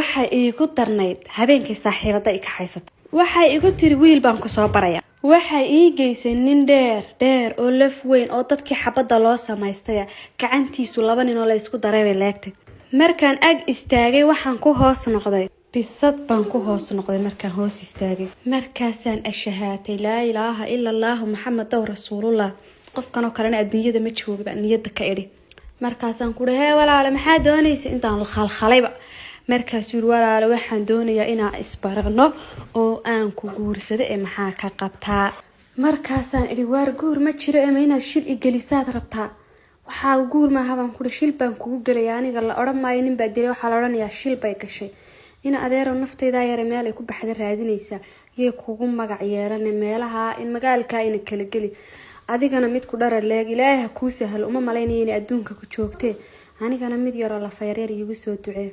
waxay iigu darnayd habeenkii saaxiibada i kaxaysata waxay igu tiri wiil baan ku soo baraya. Waxay ii geysay nin dheer dheer oo laf weyn oo dadkii xabadda loo samaystaya gacantiisu laba nin oo la ysku daray bay leegtay. Markaan ag istaagay waxaan ku hoos noqday. Bisad baan ku hoos noqday markaan hoos istaagay. Markaasaan ashahaatay laa ilaaha ila allaahu maxamedow rasuulullah qofkanoo kalena adduunyada ma jooga baa niyadda ka idhi. Markaasaan kuhi hee walaale maxaa doonaysa intaan khalkhalayba markaasuu yiri walaale waxaan doonayaa inaan isbarano oo aan ku guursado ee maxaa ka qabtaa. Markaasaan idhi waar guur ma jiro ema inaad shil igelisaad rabtaa. Waxaa guur maaha baan kuhi shil baan kugu gelaya aniga la odhan maayo nin baa dilay waxaa la odhanayaa shil bay gashay. In adeerow naftaydaa yare meel ay ku baxda raadinaysaa yay kugu magac yeelane meelaha in magaalkaa ina kala geli. Adigana mid ku dhara leeg ilaahay ha kuu sahlo uma malaynaya inay adduunka ku joogtee. Anigana mid yaroo lafayareer iigu soo ducee